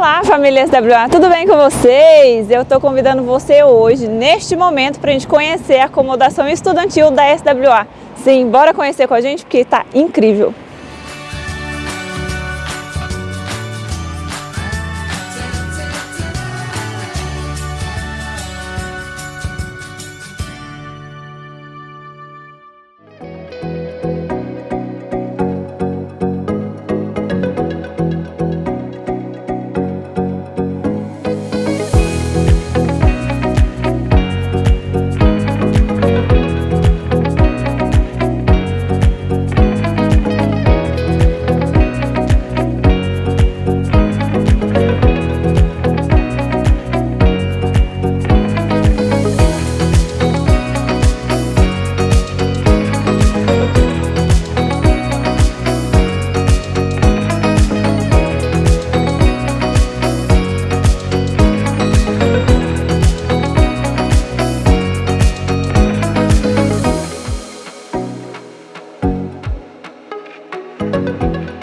Olá família SWA, tudo bem com vocês? Eu estou convidando você hoje, neste momento, para a gente conhecer a acomodação estudantil da SWA. Sim, bora conhecer com a gente porque está incrível! Música